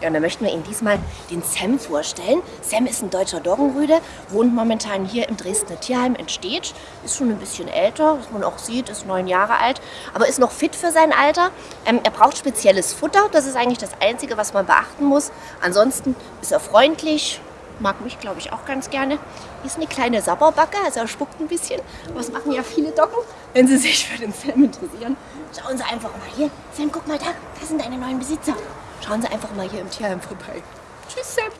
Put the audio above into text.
Ja, und dann möchten wir Ihnen diesmal den Sam vorstellen. Sam ist ein deutscher Doggenrüde, wohnt momentan hier im Dresdner Tierheim in Stedt. Ist schon ein bisschen älter, was man auch sieht, ist neun Jahre alt, aber ist noch fit für sein Alter. Ähm, er braucht spezielles Futter, das ist eigentlich das Einzige, was man beachten muss. Ansonsten ist er freundlich, mag mich, glaube ich, auch ganz gerne. Ist eine kleine Sabberbacke, also er spuckt ein bisschen. Aber das machen ja viele Doggen, wenn sie sich für den Sam interessieren. Schauen Sie einfach mal hier. Sam, guck mal da, das sind deine neuen Besitzer. Schauen Sie einfach mal hier im Tierheim vorbei. Tschüss, Sam.